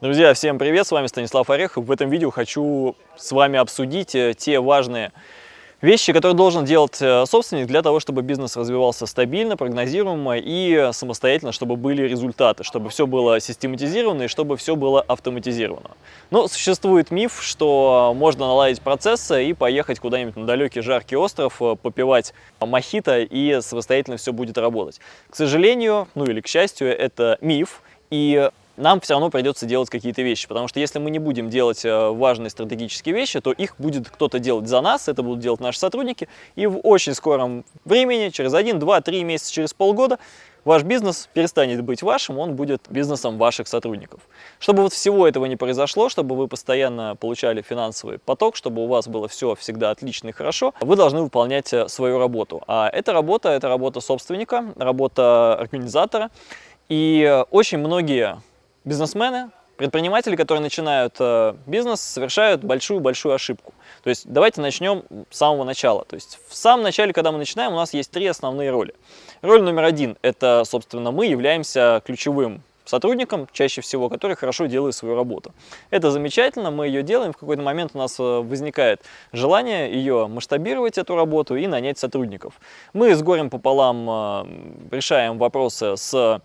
Друзья, всем привет! С вами Станислав Орехов. В этом видео хочу с вами обсудить э, те важные вещи, которые должен делать э, собственник для того, чтобы бизнес развивался стабильно, прогнозируемо и самостоятельно, чтобы были результаты, чтобы все было систематизировано и чтобы все было автоматизировано. Но существует миф, что можно наладить процессы и поехать куда-нибудь на далекий жаркий остров, э, попивать мохито и самостоятельно все будет работать. К сожалению, ну или к счастью, это миф. И нам все равно придется делать какие-то вещи, потому что если мы не будем делать э, важные стратегические вещи, то их будет кто-то делать за нас, это будут делать наши сотрудники, и в очень скором времени, через 1, 2, 3 месяца, через полгода, ваш бизнес перестанет быть вашим, он будет бизнесом ваших сотрудников. Чтобы вот всего этого не произошло, чтобы вы постоянно получали финансовый поток, чтобы у вас было все всегда отлично и хорошо, вы должны выполнять э, свою работу. А эта работа, это работа собственника, работа организатора. И э, очень многие бизнесмены, предприниматели, которые начинают э, бизнес, совершают большую-большую ошибку. То есть давайте начнем с самого начала. То есть в самом начале, когда мы начинаем, у нас есть три основные роли. Роль номер один – это, собственно, мы являемся ключевым сотрудником, чаще всего, который хорошо делает свою работу. Это замечательно, мы ее делаем, в какой-то момент у нас э, возникает желание ее масштабировать, эту работу, и нанять сотрудников. Мы с горем пополам э, решаем вопросы с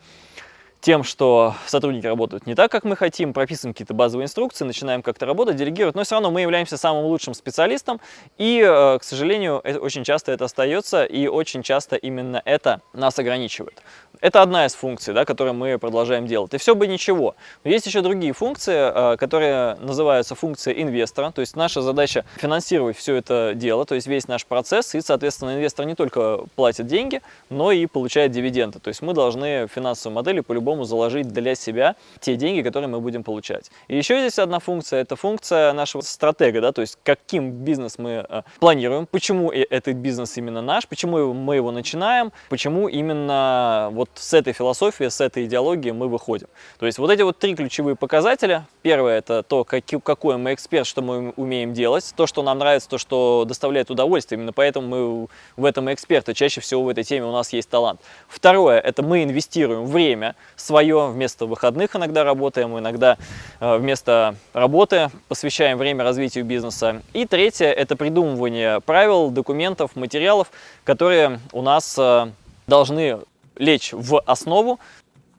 тем, что сотрудники работают не так, как мы хотим, прописываем какие-то базовые инструкции, начинаем как-то работать, делегировать, но все равно мы являемся самым лучшим специалистом, и, э, к сожалению, очень часто это остается, и очень часто именно это нас ограничивает. Это одна из функций, да, которую мы продолжаем делать. И все бы ничего. Но есть еще другие функции, э, которые называются функции инвестора. То есть наша задача финансировать все это дело, то есть весь наш процесс. И, соответственно, инвестор не только платит деньги, но и получает дивиденды. То есть мы должны в финансовой модели по-любому заложить для себя те деньги, которые мы будем получать. И еще здесь одна функция, это функция нашего стратега, да, то есть каким бизнес мы э, планируем, почему этот бизнес именно наш, почему мы его начинаем, почему именно вот с этой философии, с этой идеологии мы выходим. То есть вот эти вот три ключевые показателя. Первое – это то, какой мы эксперт, что мы умеем делать, то, что нам нравится, то, что доставляет удовольствие. Именно поэтому мы в этом эксперты. Чаще всего в этой теме у нас есть талант. Второе – это мы инвестируем время свое, вместо выходных иногда работаем, иногда э, вместо работы посвящаем время развитию бизнеса. И третье – это придумывание правил, документов, материалов, которые у нас э, должны лечь в основу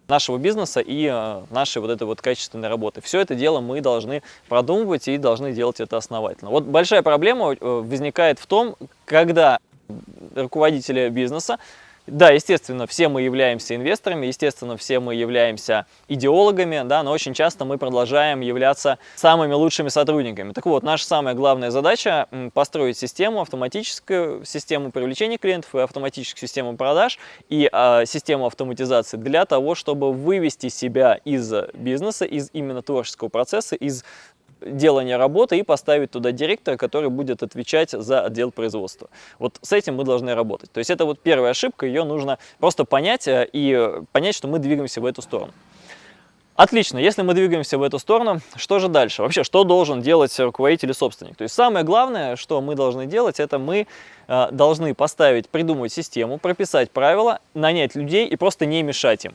нашего бизнеса и э, нашей вот этой вот качественной работы. Все это дело мы должны продумывать и должны делать это основательно. Вот большая проблема э, возникает в том, когда руководители бизнеса да, естественно, все мы являемся инвесторами, естественно, все мы являемся идеологами, да, но очень часто мы продолжаем являться самыми лучшими сотрудниками. Так вот, наша самая главная задача – построить систему, автоматическую систему привлечения клиентов и автоматическую систему продаж и э, систему автоматизации для того, чтобы вывести себя из бизнеса, из именно творческого процесса, из делания работы и поставить туда директора, который будет отвечать за отдел производства. Вот с этим мы должны работать. То есть это вот первая ошибка, ее нужно просто понять э, и понять, что мы двигаемся в эту сторону. Отлично, если мы двигаемся в эту сторону, что же дальше? Вообще, что должен делать руководитель и собственник? То есть самое главное, что мы должны делать, это мы э, должны поставить, придумать систему, прописать правила, нанять людей и просто не мешать им.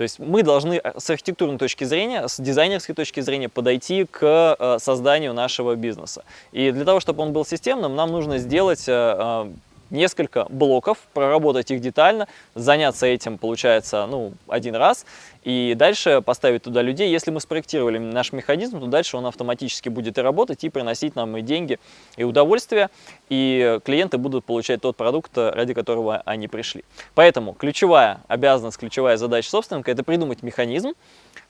То есть мы должны э, с архитектурной точки зрения, с дизайнерской точки зрения подойти к э, созданию нашего бизнеса. И для того, чтобы он был системным, нам нужно сделать э, несколько блоков, проработать их детально, заняться этим, получается, ну, один раз, и дальше поставить туда людей. Если мы спроектировали наш механизм, то дальше он автоматически будет и работать, и приносить нам и деньги, и удовольствие, и клиенты будут получать тот продукт, ради которого они пришли. Поэтому ключевая обязанность, ключевая задача собственника – это придумать механизм,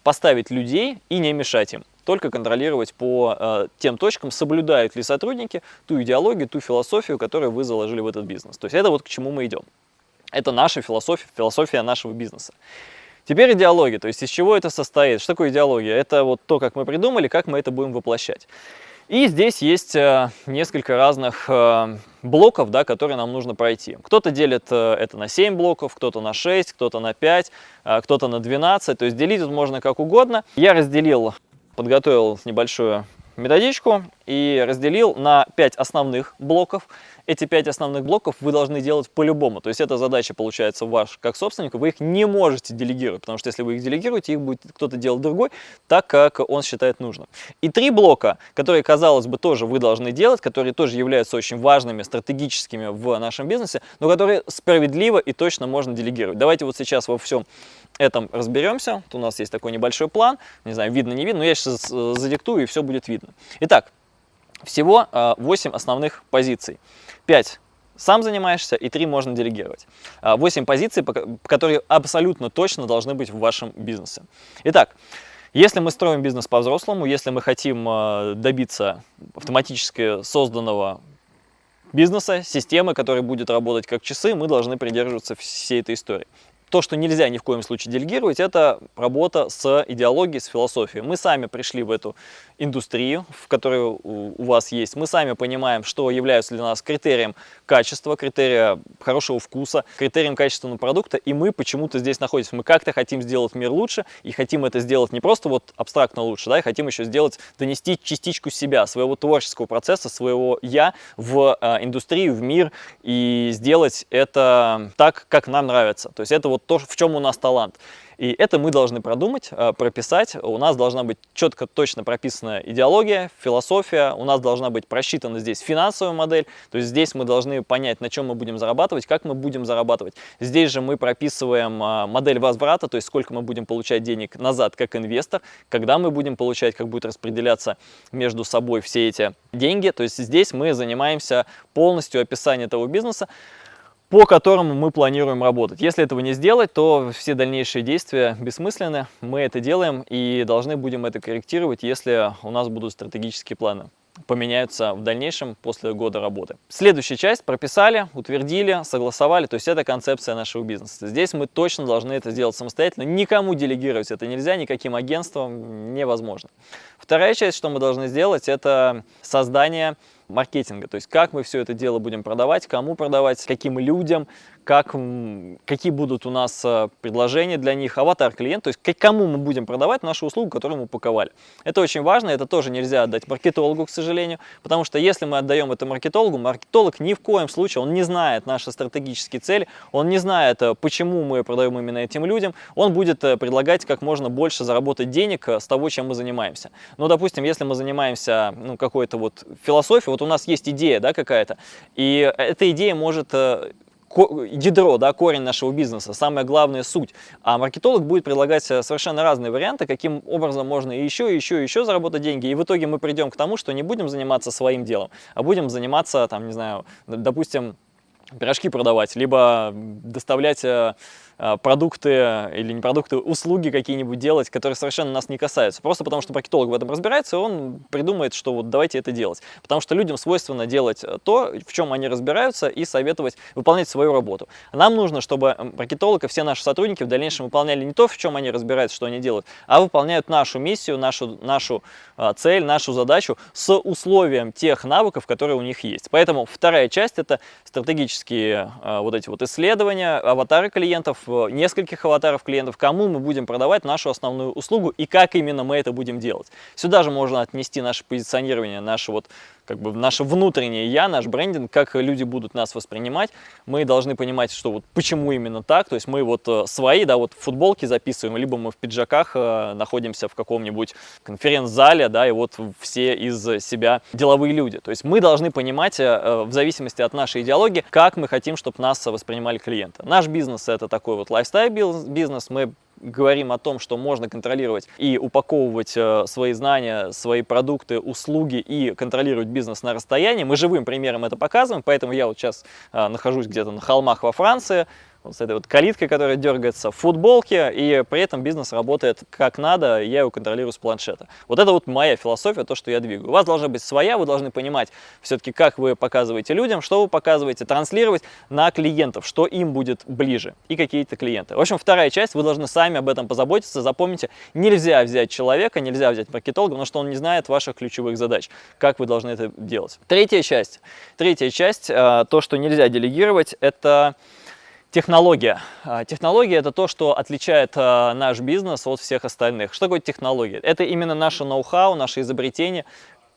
поставить людей и не мешать им только контролировать по э, тем точкам, соблюдают ли сотрудники ту идеологию, ту философию, которую вы заложили в этот бизнес. То есть это вот к чему мы идем. Это наша философия, философия нашего бизнеса. Теперь идеология, то есть из чего это состоит, что такое идеология? Это вот то, как мы придумали, как мы это будем воплощать. И здесь есть э, несколько разных э, блоков, да, которые нам нужно пройти. Кто-то делит э, это на 7 блоков, кто-то на 6, кто-то на 5, кто-то на 12. То есть делить тут можно как угодно. Я разделил подготовил небольшую методичку и разделил на 5 основных блоков. Эти 5 основных блоков вы должны делать по-любому. То есть эта задача получается ваш как собственник, вы их не можете делегировать, потому что если вы их делегируете, их будет кто-то делать другой, так как он считает нужным. И три блока, которые, казалось бы, тоже вы должны делать, которые тоже являются очень важными, стратегическими в нашем бизнесе, но которые справедливо и точно можно делегировать. Давайте вот сейчас во всем этом разберемся. Вот у нас есть такой небольшой план, не знаю, видно, не видно, но я сейчас задиктую, и все будет видно. Итак, всего 8 а, основных позиций. 5 сам занимаешься, и 3 можно делегировать. 8 а, позиций, которые абсолютно точно должны быть в вашем бизнесе. Итак, если мы строим бизнес по-взрослому, если мы хотим а, добиться автоматически созданного бизнеса, системы, которая будет работать как часы, мы должны придерживаться всей этой истории. То, что нельзя ни в коем случае делегировать, это работа с идеологией, с философией. Мы сами пришли в эту индустрию, в которой у вас есть. Мы сами понимаем, что является для нас критерием качества, критерия хорошего вкуса, критерием качественного продукта, и мы почему-то здесь находимся. Мы как-то хотим сделать мир лучше, и хотим это сделать не просто вот абстрактно лучше, да, и хотим еще сделать, донести частичку себя, своего творческого процесса, своего «я» в э, индустрию, в мир, и сделать это так, как нам нравится. То есть это вот вот то, в чем у нас талант. И это мы должны продумать, э, прописать. У нас должна быть четко, точно прописана идеология, философия. У нас должна быть просчитана здесь финансовая модель. То есть здесь мы должны понять, на чем мы будем зарабатывать, как мы будем зарабатывать. Здесь же мы прописываем э, модель возврата, то есть сколько мы будем получать денег назад как инвестор, когда мы будем получать, как будет распределяться между собой все эти деньги. То есть здесь мы занимаемся полностью описанием этого бизнеса по которому мы планируем работать. Если этого не сделать, то все дальнейшие действия бессмысленны. Мы это делаем и должны будем это корректировать, если у нас будут стратегические планы поменяются в дальнейшем после года работы. Следующая часть прописали, утвердили, согласовали, то есть это концепция нашего бизнеса. Здесь мы точно должны это сделать самостоятельно, никому делегировать это нельзя, никаким агентствам невозможно. Вторая часть, что мы должны сделать, это создание маркетинга, то есть как мы все это дело будем продавать, кому продавать, каким людям, как, какие будут у нас э, предложения для них, аватар клиент, то есть к кому мы будем продавать нашу услугу, которую мы упаковали. Это очень важно, это тоже нельзя отдать маркетологу, к сожалению, потому что если мы отдаем это маркетологу, маркетолог ни в коем случае, он не знает наши стратегические цели, он не знает, э, почему мы продаем именно этим людям, он будет э, предлагать как можно больше заработать денег с того, чем мы занимаемся. Ну, допустим, если мы занимаемся ну, какой-то вот философией, вот у нас есть идея да, какая-то, и эта идея может ядро, да, корень нашего бизнеса, самая главная суть. А маркетолог будет предлагать э, совершенно разные варианты, каким образом можно еще, еще, еще заработать деньги. И в итоге мы придем к тому, что не будем заниматься своим делом, а будем заниматься, там, не знаю, допустим, пирожки продавать, либо доставлять э, продукты или не продукты, услуги какие-нибудь делать, которые совершенно нас не касаются. Просто потому что маркетолог в этом разбирается, он придумает, что вот давайте это делать. Потому что людям свойственно делать то, в чем они разбираются, и советовать выполнять свою работу. Нам нужно, чтобы маркетолог и все наши сотрудники в дальнейшем выполняли не то, в чем они разбираются, что они делают, а выполняют нашу миссию, нашу, нашу э, цель, нашу задачу с условием тех навыков, которые у них есть. Поэтому вторая часть – это а, вот эти вот исследования, аватары клиентов, нескольких аватаров клиентов, кому мы будем продавать нашу основную услугу и как именно мы это будем делать. Сюда же можно отнести наше позиционирование, наше вот как бы наше внутреннее я, наш брендинг, как люди будут нас воспринимать. Мы должны понимать, что вот почему именно так. То есть мы вот э, свои, да, вот футболки записываем, либо мы в пиджаках э, находимся в каком-нибудь конференц-зале, да, и вот все из себя деловые люди. То есть мы должны понимать э, в зависимости от нашей идеологии, как мы хотим, чтобы нас воспринимали клиенты. Наш бизнес это такой вот лайфстайл бизнес, мы говорим о том, что можно контролировать и упаковывать э, свои знания, свои продукты, услуги и контролировать бизнес на расстоянии, мы живым примером это показываем, поэтому я вот сейчас э, нахожусь где-то на холмах во Франции, вот с этой вот калиткой, которая дергается в футболке, и при этом бизнес работает как надо, я его контролирую с планшета. Вот это вот моя философия, то, что я двигаю. У вас должна быть своя, вы должны понимать все-таки, как вы показываете людям, что вы показываете, транслировать на клиентов, что им будет ближе, и какие-то клиенты. В общем, вторая часть, вы должны сами об этом позаботиться, запомните, нельзя взять человека, нельзя взять маркетолога, потому что он не знает ваших ключевых задач, как вы должны это делать. Третья часть, третья часть, э, то, что нельзя делегировать, это Технология. А, технология – это то, что отличает а, наш бизнес от всех остальных. Что такое технология? Это именно наше ноу-хау, наше изобретение,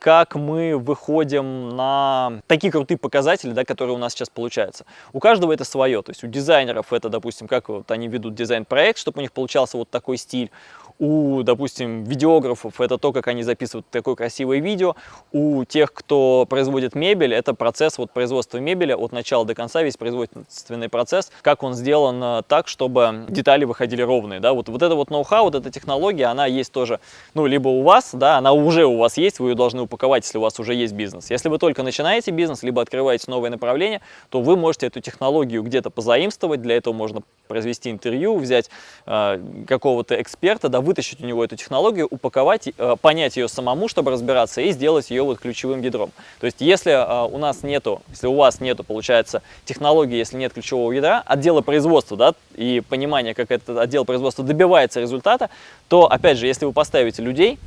как мы выходим на такие крутые показатели, да, которые у нас сейчас получаются. У каждого это свое, то есть у дизайнеров это, допустим, как вот они ведут дизайн-проект, чтобы у них получался вот такой стиль, у, допустим, видеографов это то, как они записывают такое красивое видео, у тех, кто производит мебель, это процесс вот производства мебели от начала до конца, весь производственный процесс, как он сделан э, так, чтобы детали выходили ровные, да, вот, вот это вот ноу-хау, вот эта технология, она есть тоже, ну, либо у вас, да, она уже у вас есть, вы ее должны упаковать, если у вас уже есть бизнес. Если вы только начинаете бизнес, либо открываете новое направление, то вы можете эту технологию где-то позаимствовать, для этого можно произвести интервью, взять э, какого-то эксперта, да, вытащить у него эту технологию, упаковать, э, понять ее самому, чтобы разбираться, и сделать ее вот ключевым ядром. То есть, если э, у нас нету, если у вас нету, получается, технологии, если нет ключевого ядра, отдела производства, да, и понимания, как этот отдел производства добивается результата, то, опять же, если вы поставите людей,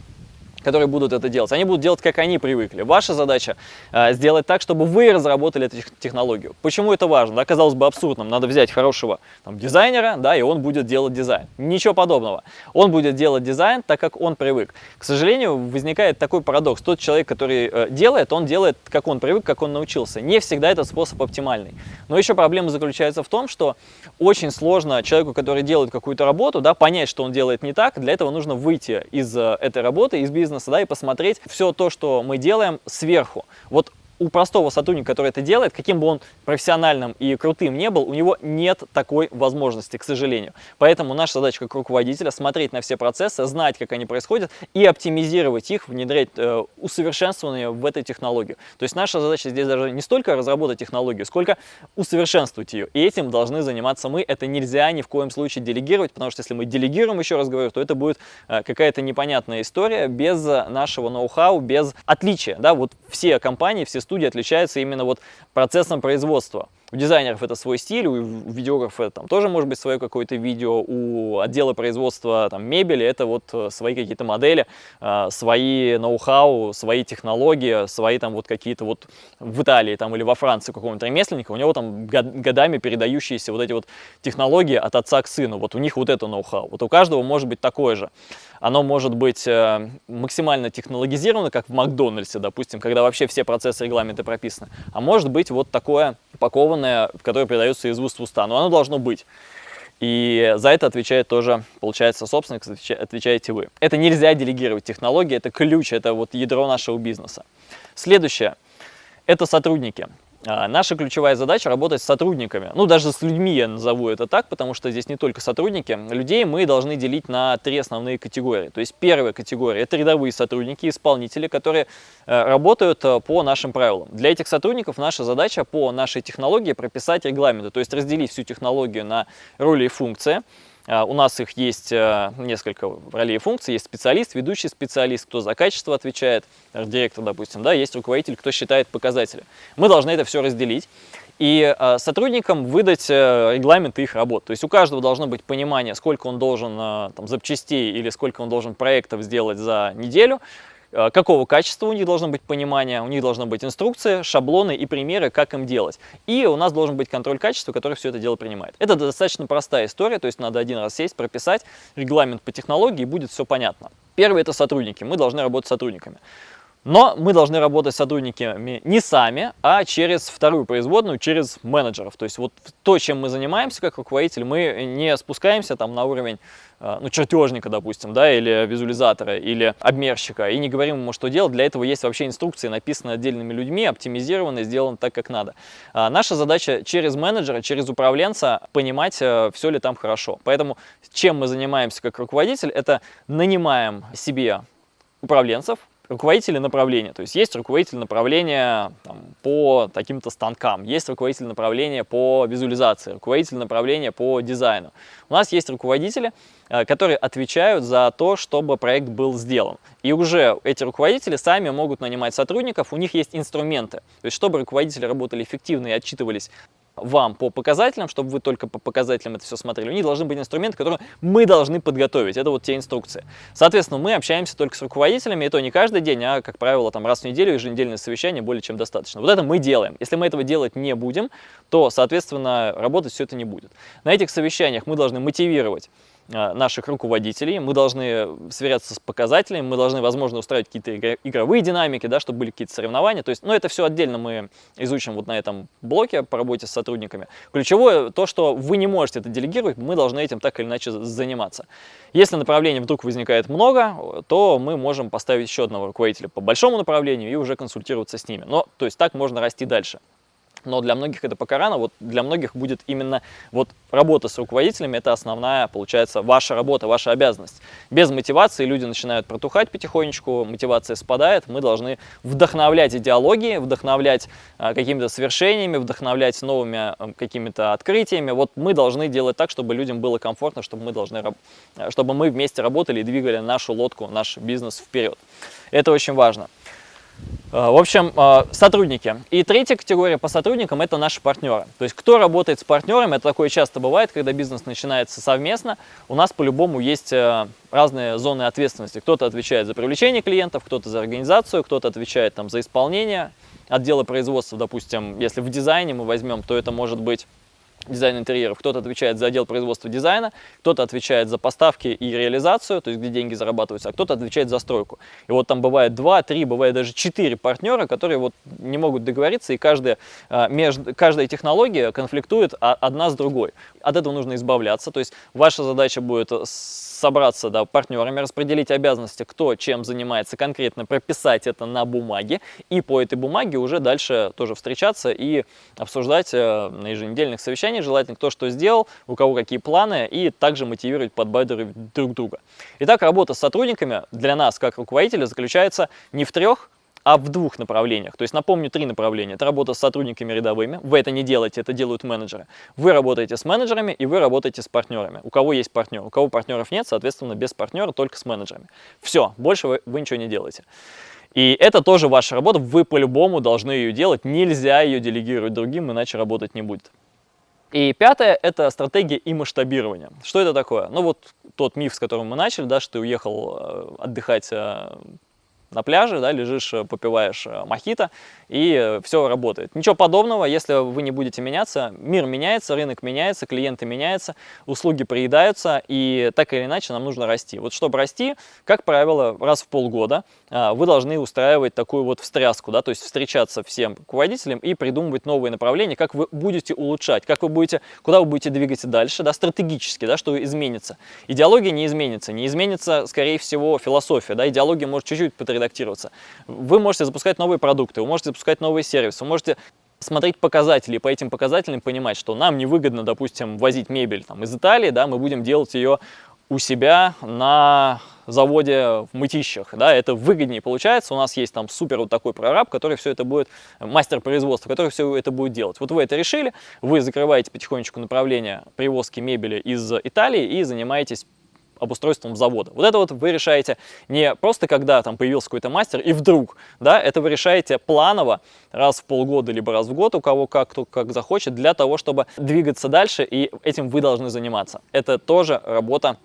которые будут это делать. Они будут делать, как они привыкли. Ваша задача э, сделать так, чтобы вы разработали эту технологию. Почему это важно? Да, казалось бы абсурдным. Надо взять хорошего там, дизайнера, да, и он будет делать дизайн. Ничего подобного. Он будет делать дизайн так, как он привык. К сожалению, возникает такой парадокс. Тот человек, который э, делает, он делает, как он привык, как он научился. Не всегда этот способ оптимальный. Но еще проблема заключается в том, что очень сложно человеку, который делает какую-то работу, да, понять, что он делает не так. Для этого нужно выйти из э, этой работы, из бизнеса, бизнеса, да, и посмотреть все то, что мы делаем сверху. Вот у простого сотрудника, который это делает, каким бы он профессиональным и крутым не был, у него нет такой возможности, к сожалению. Поэтому наша задача как руководителя смотреть на все процессы, знать, как они происходят и оптимизировать их, внедрять э, усовершенствование в этой технологию. То есть наша задача здесь даже не столько разработать технологию, сколько усовершенствовать ее. И этим должны заниматься мы. Это нельзя ни в коем случае делегировать, потому что если мы делегируем, еще раз говорю, то это будет э, какая-то непонятная история без нашего ноу-хау, без отличия. Да? Вот все компании, все студии отличаются именно вот процессом производства. У дизайнеров это свой стиль, у видеографа там тоже может быть свое какое-то видео, у отдела производства там, мебели это вот э, свои какие-то модели, э, свои ноу-хау, свои технологии, свои там вот какие-то вот в Италии там или во Франции какого-нибудь ремесленника, у него там годами передающиеся вот эти вот технологии от отца к сыну, вот у них вот это ноу-хау. Вот у каждого может быть такое же. Оно может быть э, максимально технологизировано, как в Макдональдсе, допустим, когда вообще все процессы регламенты прописаны, а может быть вот такое упакованное, которое передается из уст в уста, но оно должно быть. И за это отвечает тоже, получается, собственник, отвечаете вы. Это нельзя делегировать технологии, это ключ, это вот ядро нашего бизнеса. Следующее – это сотрудники. А, наша ключевая задача работать с сотрудниками, ну даже с людьми я назову это так, потому что здесь не только сотрудники. Людей мы должны делить на три основные категории. То есть первая категория это рядовые сотрудники, исполнители, которые э, работают э, по нашим правилам. Для этих сотрудников наша задача по нашей технологии прописать регламенты, то есть разделить всю технологию на роли и функции. А, у нас их есть э, несколько ролей и функций. Есть специалист, ведущий специалист, кто за качество отвечает, директор, допустим, да, есть руководитель, кто считает показатели. Мы должны это все разделить и э, сотрудникам выдать э, регламенты их работ. То есть у каждого должно быть понимание, сколько он должен там, запчастей или сколько он должен проектов сделать за неделю, какого качества у них должно быть понимание, у них должна быть инструкция, шаблоны и примеры, как им делать. И у нас должен быть контроль качества, который все это дело принимает. Это достаточно простая история, то есть надо один раз сесть, прописать регламент по технологии, и будет все понятно. Первый – это сотрудники, мы должны работать с сотрудниками. Но мы должны работать с сотрудниками не сами, а через вторую производную, через менеджеров. То есть вот то, чем мы занимаемся как руководитель, мы не спускаемся там на уровень э, ну, чертежника, допустим, да, или визуализатора, или обмерщика, и не говорим ему, что делать. Для этого есть вообще инструкции, написанные отдельными людьми, оптимизированы, сделаны так, как надо. А наша задача через менеджера, через управленца понимать, э, все ли там хорошо. Поэтому чем мы занимаемся как руководитель, это нанимаем себе управленцев, руководители направления. То есть есть руководитель направления там, по таким-то станкам, есть руководитель направления по визуализации, руководитель направления по дизайну. У нас есть руководители, э, которые отвечают за то, чтобы проект был сделан. И уже эти руководители сами могут нанимать сотрудников, у них есть инструменты. То есть чтобы руководители работали эффективно и отчитывались вам по показателям, чтобы вы только по показателям это все смотрели. У них должны быть инструменты, которые мы должны подготовить. Это вот те инструкции. Соответственно, мы общаемся только с руководителями, и то не каждый день, а, как правило, там раз в неделю еженедельное совещание более чем достаточно. Вот это мы делаем. Если мы этого делать не будем, то, соответственно, работать все это не будет. На этих совещаниях мы должны мотивировать наших руководителей, мы должны сверяться с показателями, мы должны, возможно, устраивать какие-то игровые динамики, да, чтобы были какие-то соревнования. То есть, ну, это все отдельно мы изучим вот на этом блоке по работе с сотрудниками. Ключевое то, что вы не можете это делегировать, мы должны этим так или иначе заниматься. Если направлений вдруг возникает много, то мы можем поставить еще одного руководителя по большому направлению и уже консультироваться с ними. Но, то есть так можно расти дальше но для многих это пока рано, вот для многих будет именно вот работа с руководителями, это основная, получается, ваша работа, ваша обязанность. Без мотивации люди начинают протухать потихонечку, мотивация спадает, мы должны вдохновлять идеологии, вдохновлять э, какими-то свершениями, вдохновлять новыми э, какими-то открытиями, вот мы должны делать так, чтобы людям было комфортно, чтобы мы, должны, чтобы мы вместе работали и двигали нашу лодку, наш бизнес вперед. Это очень важно. Э, в общем, э, сотрудники. И третья категория по сотрудникам – это наши партнеры. То есть, кто работает с партнерами, это такое часто бывает, когда бизнес начинается совместно. У нас по-любому есть э, разные зоны ответственности. Кто-то отвечает за привлечение клиентов, кто-то за организацию, кто-то отвечает там, за исполнение отдела производства. Допустим, если в дизайне мы возьмем, то это может быть дизайн интерьеров, кто-то отвечает за отдел производства дизайна, кто-то отвечает за поставки и реализацию, то есть где деньги зарабатываются, а кто-то отвечает за стройку. И вот там бывает 2, 3, бывает даже 4 партнера, которые вот не могут договориться, и каждая, а, между, каждая технология конфликтует одна с другой. От этого нужно избавляться, то есть ваша задача будет собраться да, партнерами, распределить обязанности, кто чем занимается конкретно, прописать это на бумаге, и по этой бумаге уже дальше тоже встречаться и обсуждать э, на еженедельных совещаниях, желательно кто что сделал, у кого какие планы, и также мотивировать, подбадривать друг друга. Итак, работа с сотрудниками для нас, как руководителя, заключается не в трех, а в двух направлениях. То есть, напомню, три направления. Это работа с сотрудниками рядовыми. Вы это не делаете, это делают менеджеры. Вы работаете с менеджерами и вы работаете с партнерами. У кого есть партнер, у кого партнеров нет, соответственно, без партнера, только с менеджерами. Все, больше вы, вы ничего не делаете. И это тоже ваша работа, вы по-любому должны ее делать, нельзя ее делегировать другим, иначе работать не будет. И пятое – это стратегия и масштабирование. Что это такое? Ну вот тот миф, с которым мы начали, да, что ты уехал э, отдыхать э, на пляже, да, лежишь, э, попиваешь э, мохито, и э, все работает. Ничего подобного, если вы не будете меняться, мир меняется, рынок меняется, клиенты меняются, услуги приедаются, и так или иначе нам нужно расти. Вот чтобы расти, как правило, раз в полгода вы должны устраивать такую вот встряску, да, то есть встречаться всем руководителям и придумывать новые направления, как вы будете улучшать, как вы будете, куда вы будете двигаться дальше, да, стратегически, да, что изменится. Идеология не изменится, не изменится, скорее всего, философия, да, идеология может чуть-чуть редактироваться. Вы можете запускать новые продукты, вы можете запускать новые сервисы, вы можете смотреть показатели, по этим показателям понимать, что нам невыгодно, допустим, возить мебель там, из Италии, да, мы будем делать ее у себя на заводе в Мытищах, да, это выгоднее получается, у нас есть там супер вот такой прораб, который все это будет, мастер производства, который все это будет делать. Вот вы это решили, вы закрываете потихонечку направление привозки мебели из Италии и занимаетесь обустройством завода. Вот это вот вы решаете не просто когда там появился какой-то мастер и вдруг, да, это вы решаете планово раз в полгода либо раз в год, у кого как, кто как захочет, для того, чтобы двигаться дальше, и этим вы должны заниматься. Это тоже работа,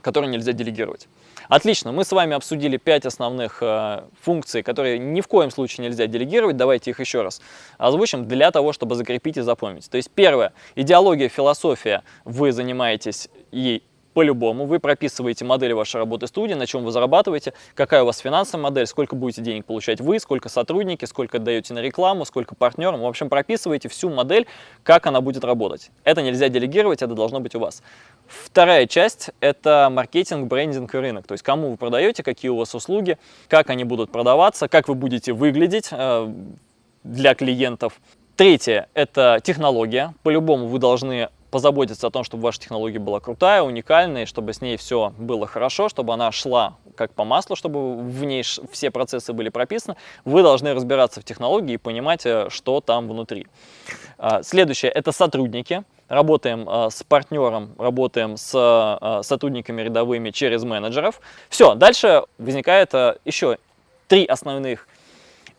которую нельзя делегировать. Отлично, мы с вами обсудили 5 основных э, функций, которые ни в коем случае нельзя делегировать. Давайте их еще раз озвучим для того, чтобы закрепить и запомнить. То есть первое, идеология, философия, вы занимаетесь ей по-любому. Вы прописываете модель вашей работы студии, на чем вы зарабатываете, какая у вас финансовая модель, сколько будете денег получать вы, сколько сотрудники, сколько даете на рекламу, сколько партнерам. В общем, прописываете всю модель, как она будет работать. Это нельзя делегировать, это должно быть у вас. Вторая часть – это маркетинг, брендинг и рынок. То есть, кому вы продаете, какие у вас услуги, как они будут продаваться, как вы будете выглядеть э, для клиентов. Третье – это технология. По-любому вы должны позаботиться о том, чтобы ваша технология была крутая, уникальная, чтобы с ней все было хорошо, чтобы она шла как по маслу, чтобы в ней все процессы были прописаны, вы должны разбираться в технологии и понимать, э, что там внутри. А, следующее – это сотрудники. Работаем э, с партнером, работаем с э, сотрудниками рядовыми через менеджеров. Все, дальше возникает еще три основных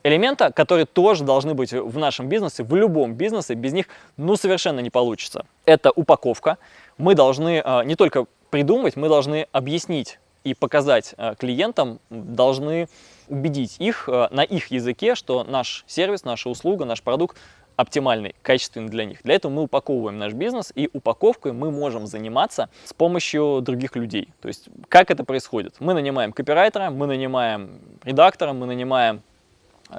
элемента, которые тоже должны быть в нашем бизнесе, в любом бизнесе, без них ну совершенно не получится. Это упаковка. Мы должны э, не только придумать, мы должны объяснить и показать э, клиентам, должны убедить их э, на их языке, что наш сервис, наша услуга, наш продукт оптимальный, качественный для них. Для этого мы упаковываем наш бизнес, и упаковкой мы можем заниматься с помощью других людей. То есть, как это происходит? Мы нанимаем копирайтера, мы нанимаем редактора, мы нанимаем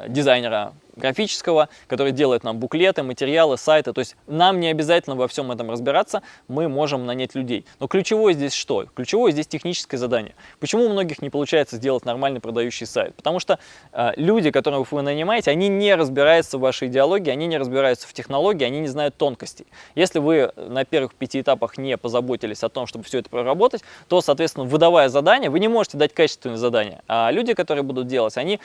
дизайнера графического, который делает нам буклеты, материалы, сайты. То есть нам не обязательно во всем этом разбираться, мы можем нанять людей. Но ключевое здесь что? Ключевое здесь техническое задание. Почему у многих не получается сделать нормальный продающий сайт? Потому что э, люди, которых вы нанимаете, они не разбираются в вашей идеологии, они не разбираются в технологии, они не знают тонкостей. Если вы на первых пяти этапах не позаботились о том, чтобы все это проработать, то, соответственно, выдавая задание, вы не можете дать качественное задание. А люди, которые будут делать, они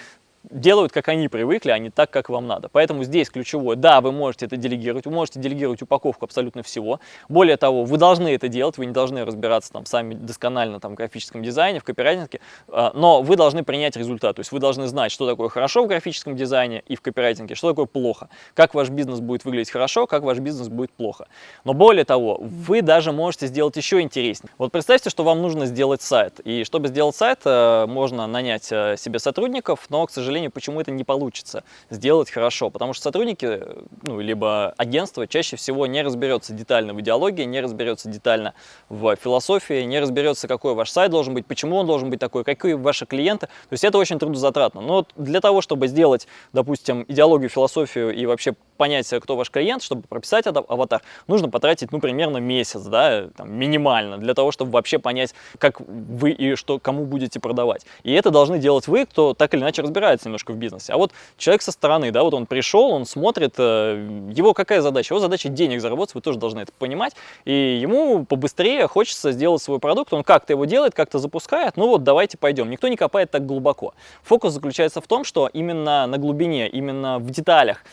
делают, как они привыкли, а не так, как вам надо. Поэтому здесь ключевое, да, вы можете это делегировать, вы можете делегировать упаковку абсолютно всего. Более того, вы должны это делать, вы не должны разбираться там сами досконально там, в графическом дизайне, в копирайтинге, а, но вы должны принять результат. То есть вы должны знать, что такое хорошо в графическом дизайне и в копирайтинге, что такое плохо, как ваш бизнес будет выглядеть хорошо, как ваш бизнес будет плохо. Но более того, вы даже можете сделать еще интереснее. Вот представьте, что вам нужно сделать сайт. И чтобы сделать сайт, э, можно нанять э, себе сотрудников, но, к сожалению, сожалению, почему это не получится сделать хорошо. Потому что сотрудники, ну, либо агентство чаще всего не разберется детально в идеологии, не разберется детально в философии, не разберется, какой ваш сайт должен быть, почему он должен быть такой, какие ваши клиенты. То есть это очень трудозатратно. Но для того, чтобы сделать, допустим, идеологию, философию и вообще понять, кто ваш клиент, чтобы прописать аватар, нужно потратить, ну, примерно месяц, да, там, минимально, для того, чтобы вообще понять, как вы и что, кому будете продавать. И это должны делать вы, кто так или иначе разбирается немножко в бизнесе. А вот человек со стороны, да, вот он пришел, он смотрит, э, его какая задача? Его задача денег заработать, вы тоже должны это понимать, и ему побыстрее хочется сделать свой продукт, он как-то его делает, как-то запускает, ну вот давайте пойдем. Никто не копает так глубоко. Фокус заключается в том, что именно на глубине, именно в деталях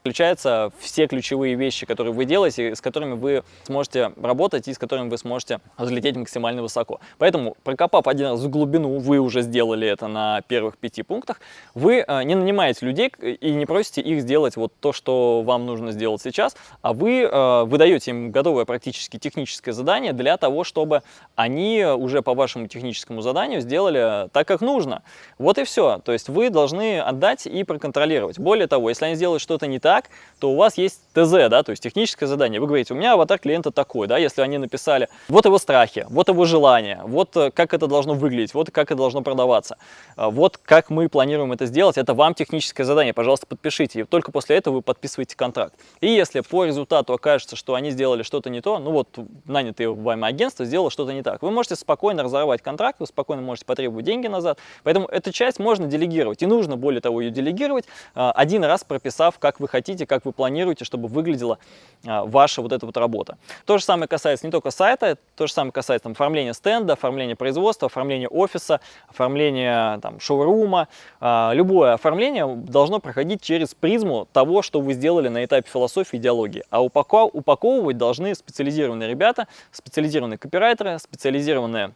Включаются все ключевые вещи, которые вы делаете, с которыми вы сможете работать и с которыми вы сможете взлететь максимально высоко. Поэтому, прокопав один раз в глубину, вы уже сделали это на первых пяти пунктах, вы э, не нанимаете людей и не просите их сделать вот то, что вам нужно сделать сейчас, а вы э, выдаете им готовое практически техническое задание для того, чтобы они уже по вашему техническому заданию сделали так, как нужно. Вот и все. То есть вы должны отдать и проконтролировать. Более того, если они сделают что-то не так, так, то у вас есть ТЗ, да, то есть техническое задание. Вы говорите, у меня аватар клиента такой, да, если они написали, вот его страхи, вот его желания, вот э, как это должно выглядеть, вот как это должно продаваться, э, вот как мы планируем это сделать, это вам техническое задание, пожалуйста, подпишите, и только после этого вы подписываете контракт. И если по результату окажется, что они сделали что-то не то, ну вот нанятое вами агентство сделало что-то не так, вы можете спокойно разорвать контракт, вы спокойно можете потребовать деньги назад, поэтому эту часть можно делегировать, и нужно, более того, ее делегировать, э, один раз прописав, как вы хотите хотите, как вы планируете, чтобы выглядела а, ваша вот эта вот работа. То же самое касается не только сайта, то же самое касается там, оформления стенда, оформления производства, оформления офиса, оформления шоурума. А, любое оформление должно проходить через призму того, что вы сделали на этапе философии и идеологии. А упаковывать должны специализированные ребята, специализированные копирайтеры, специализированные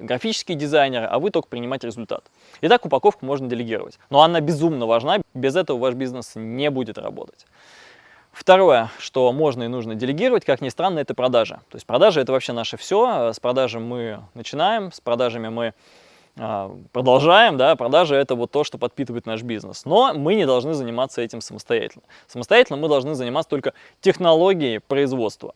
графические дизайнеры, а вы только принимать результат. Итак, упаковку можно делегировать. Но она безумно важна, без этого ваш бизнес не будет работать. Второе, что можно и нужно делегировать, как ни странно, это продажи. То есть продажи это вообще наше все. С продажи мы начинаем, с продажами мы а, продолжаем, да, продажи это вот то, что подпитывает наш бизнес. Но мы не должны заниматься этим самостоятельно. Самостоятельно мы должны заниматься только технологией производства.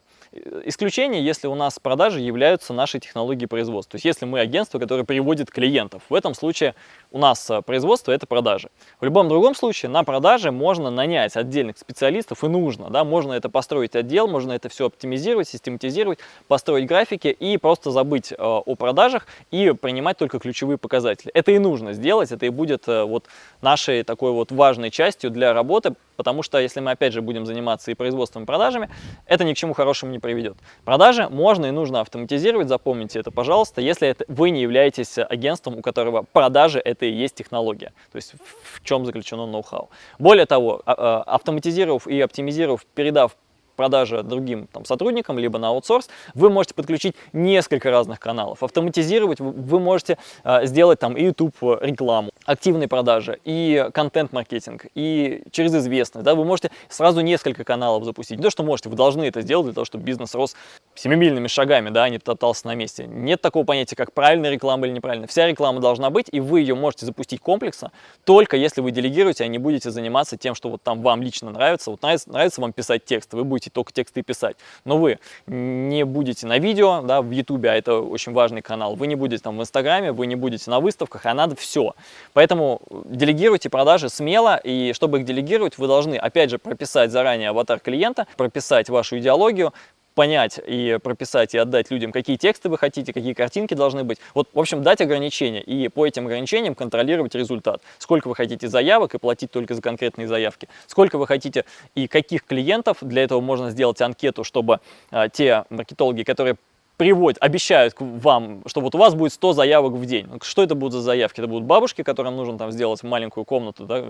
Исключение, если у нас продажи являются нашей технологией производства. То есть если мы агентство, которое приводит клиентов. В этом случае у нас э, производство – это продажи. В любом другом случае на продаже можно нанять отдельных специалистов и нужно. Да? Можно это построить отдел, можно это все оптимизировать, систематизировать, построить графики и просто забыть э, о продажах и принимать только ключевые показатели. Это и нужно сделать, это и будет э, вот нашей такой вот важной частью для работы, потому что если мы опять же будем заниматься и производством, и продажами, это ни к чему хорошему не приведет. Продажи можно и нужно автоматизировать, запомните это, пожалуйста, если это, вы не являетесь агентством, у которого продажи – это это и есть технология, то есть в чем заключено ноу-хау. Более того, а, а, автоматизировав и оптимизировав, передав продажи другим там, сотрудникам, либо на аутсорс, вы можете подключить несколько разных каналов. Автоматизировать вы можете э, сделать там YouTube рекламу. Активной продажи, и контент-маркетинг, и через известность. Да, вы можете сразу несколько каналов запустить. Не то, что можете, вы должны это сделать для того, чтобы бизнес рос семимильными шагами, да, а не топтался на месте. Нет такого понятия, как правильная реклама или неправильная. Вся реклама должна быть, и вы ее можете запустить комплексно, только если вы делегируете, а не будете заниматься тем, что вот там вам лично нравится. Вот нравится, нравится вам писать текст, вы будете только тексты писать. Но вы не будете на видео, да, в Ютубе, а это очень важный канал, вы не будете там в Инстаграме, вы не будете на выставках, а надо все. Поэтому делегируйте продажи смело, и чтобы их делегировать, вы должны, опять же, прописать заранее аватар клиента, прописать вашу идеологию, понять и прописать и отдать людям, какие тексты вы хотите, какие картинки должны быть. Вот, в общем, дать ограничения и по этим ограничениям контролировать результат. Сколько вы хотите заявок и платить только за конкретные заявки. Сколько вы хотите и каких клиентов. Для этого можно сделать анкету, чтобы а, те маркетологи, которые приводят, обещают вам, что вот у вас будет 100 заявок в день. Что это будут за заявки? Это будут бабушки, которым нужно там сделать маленькую комнату да,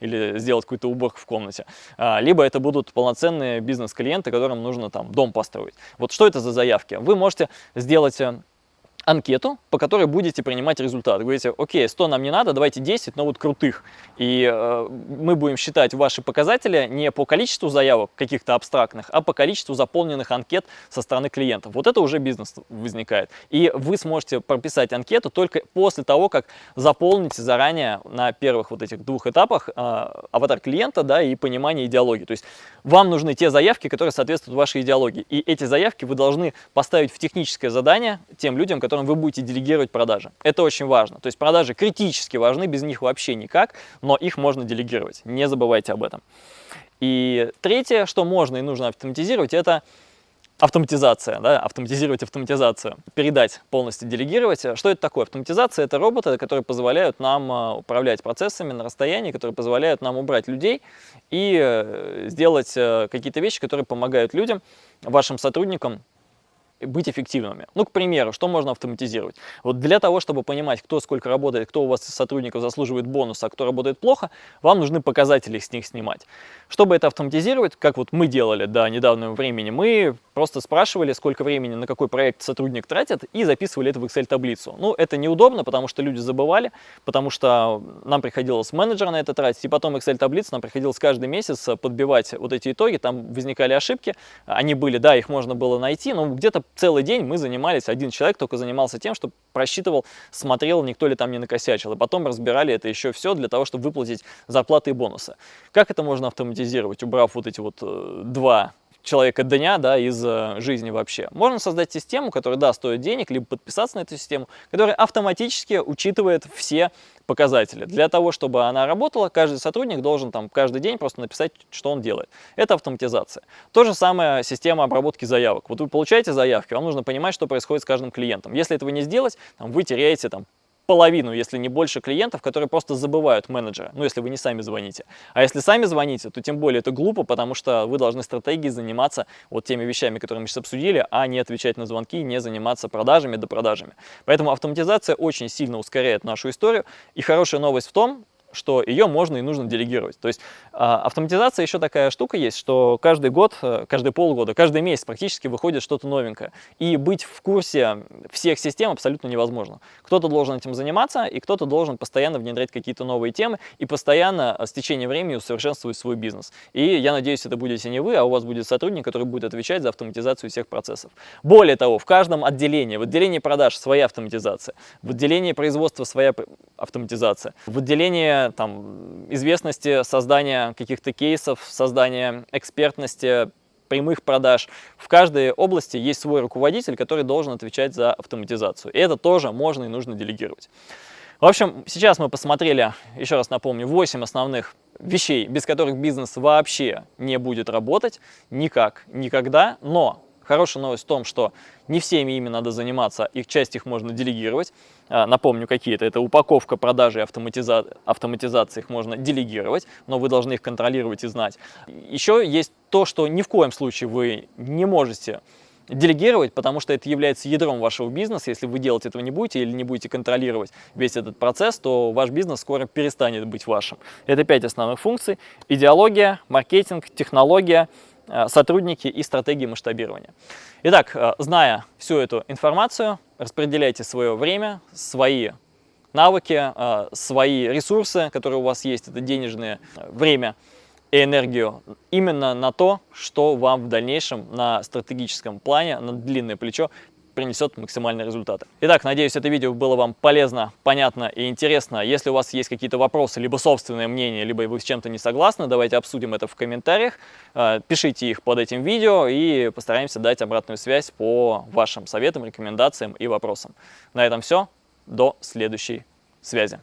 или сделать какую-то уборку в комнате. А, либо это будут полноценные бизнес-клиенты, которым нужно там дом построить. Вот что это за заявки? Вы можете сделать э, анкету, по которой будете принимать результат. Говорите, окей, 100 нам не надо, давайте 10, но вот крутых. И э, мы будем считать ваши показатели не по количеству заявок каких-то абстрактных, а по количеству заполненных анкет со стороны клиентов. Вот это уже бизнес возникает. И вы сможете прописать анкету только после того, как заполните заранее на первых вот этих двух этапах э, аватар клиента да, и понимание идеологии. То есть вам нужны те заявки, которые соответствуют вашей идеологии. И эти заявки вы должны поставить в техническое задание тем людям, которые которым вы будете делегировать продажи. Это очень важно. То есть продажи критически важны, без них вообще никак, но их можно делегировать. Не забывайте об этом. И третье, что можно и нужно автоматизировать, это автоматизация, да, автоматизировать автоматизацию, передать, полностью делегировать. Что это такое? Автоматизация – это роботы, которые позволяют нам а, управлять процессами на расстоянии, которые позволяют нам убрать людей и э, сделать э, какие-то вещи, которые помогают людям, вашим сотрудникам быть эффективными. Ну, к примеру, что можно автоматизировать? Вот для того, чтобы понимать, кто сколько работает, кто у вас из сотрудников заслуживает бонуса, а кто работает плохо, вам нужны показатели с них снимать. Чтобы это автоматизировать, как вот мы делали до недавнего времени, мы просто спрашивали, сколько времени на какой проект сотрудник тратит, и записывали это в Excel-таблицу. Ну, это неудобно, потому что люди забывали, потому что нам приходилось менеджера на это тратить, и потом Excel-таблицу нам приходилось каждый месяц подбивать вот эти итоги, там возникали ошибки, они были, да, их можно было найти, но где-то целый день мы занимались, один человек только занимался тем, что просчитывал, смотрел, никто ли там не накосячил. И потом разбирали это еще все для того, чтобы выплатить зарплаты и бонусы. Как это можно автоматизировать, убрав вот эти вот э, два человека дня да, из э, жизни вообще. Можно создать систему, которая, да, стоит денег, либо подписаться на эту систему, которая автоматически учитывает все показатели. Для того, чтобы она работала, каждый сотрудник должен там каждый день просто написать, что он делает. Это автоматизация. То же самое система обработки заявок. Вот вы получаете заявки, вам нужно понимать, что происходит с каждым клиентом. Если этого не сделать, там, вы теряете там, половину, если не больше клиентов, которые просто забывают менеджера, ну, если вы не сами звоните. А если сами звоните, то тем более это глупо, потому что вы должны стратегией заниматься вот теми вещами, которые мы сейчас обсудили, а не отвечать на звонки, не заниматься продажами да продажами. Поэтому автоматизация очень сильно ускоряет нашу историю. И хорошая новость в том, что ее можно и нужно делегировать. То есть а, автоматизация еще такая штука есть, что каждый год, э, каждые полгода, каждый месяц практически выходит что-то новенькое. И быть в курсе всех систем абсолютно невозможно. Кто-то должен этим заниматься, и кто-то должен постоянно внедрять какие-то новые темы и постоянно с течением времени усовершенствовать свой бизнес. И я надеюсь, это будете не вы, а у вас будет сотрудник, который будет отвечать за автоматизацию всех процессов. Более того, в каждом отделении, в отделении продаж своя автоматизация, в отделении производства своя автоматизация, в отделении там, известности, создания каких-то кейсов, создания экспертности, прямых продаж. В каждой области есть свой руководитель, который должен отвечать за автоматизацию. И это тоже можно и нужно делегировать. В общем, сейчас мы посмотрели, еще раз напомню, 8 основных вещей, без которых бизнес вообще не будет работать никак, никогда. Но хорошая новость в том, что не всеми ими надо заниматься, их часть их можно делегировать. А, напомню, какие-то. Это упаковка, продажи, автоматиза... автоматизация, их можно делегировать, но вы должны их контролировать и знать. Еще есть то, что ни в коем случае вы не можете делегировать, потому что это является ядром вашего бизнеса. Если вы делать этого не будете или не будете контролировать весь этот процесс, то ваш бизнес скоро перестанет быть вашим. Это пять основных функций. Идеология, маркетинг, технология, сотрудники и стратегии масштабирования. Итак, э, зная всю эту информацию, распределяйте свое время, свои навыки, э, свои ресурсы, которые у вас есть, это денежное время и энергию, именно на то, что вам в дальнейшем на стратегическом плане, на длинное плечо принесет максимальные результаты. Итак, надеюсь, это видео было вам полезно, понятно и интересно. Если у вас есть какие-то вопросы, либо собственное мнение, либо вы с чем-то не согласны, давайте обсудим это в комментариях. Э, пишите их под этим видео и постараемся дать обратную связь по вашим советам, рекомендациям и вопросам. На этом все. До следующей связи.